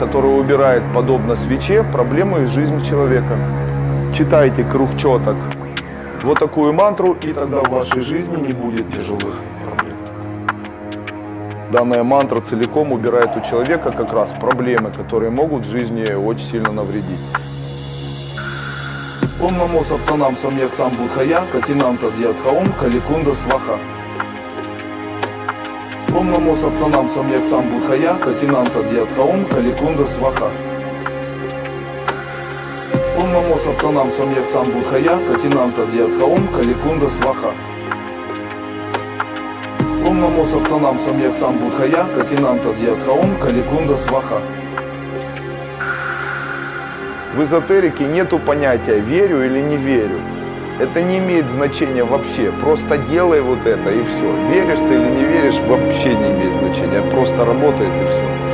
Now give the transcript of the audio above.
который убирает, подобно свече, проблемы из жизни человека. Читайте круг четок. Вот такую мантру, и тогда в вашей жизни не будет тяжелых проблем. Данная мантра целиком убирает у человека как раз проблемы, которые могут в жизни очень сильно навредить. Ом намо саптанам самьяк сам будхая, катинанта дьядхаом, каликунда сваха. Ом намо саптанам самьяк сам будхая, катинанта дьядхаом, каликунда сваха. Ом намо саптанам самьяк сам будхая, катинанта дьядхаом, каликунда сваха. Ом намо саптанам самьяк сам будхая, катинанта дьядхаом, каликунда сваха. В эзотерике нету понятия верю или не верю. Это не имеет значения вообще. Просто делай вот это и все. Веришь ты или не веришь, вообще не имеет значения. Просто работает и все.